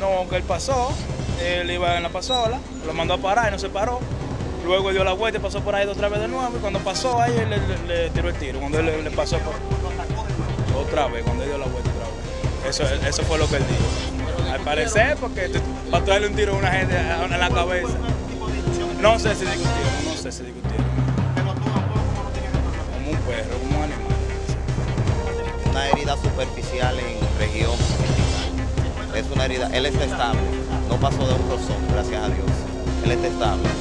No, que él pasó, él iba en la pasola, lo mandó a parar y no se paró. Luego dio la vuelta y pasó por ahí otra vez de nuevo. Y cuando pasó ahí, él le, tiró el tiro. Cuando él le, pasó por. Otra vez, cuando él dio la vuelta otra vez. Eso, eso fue lo que él dijo. Al parecer, porque para darle un tiro a una gente a- la cabeza. No sé si discutieron, no sé si discutieron. Superficial en región. Es una herida, él está estable, no pasó de un rozón, gracias a Dios. Él está estable.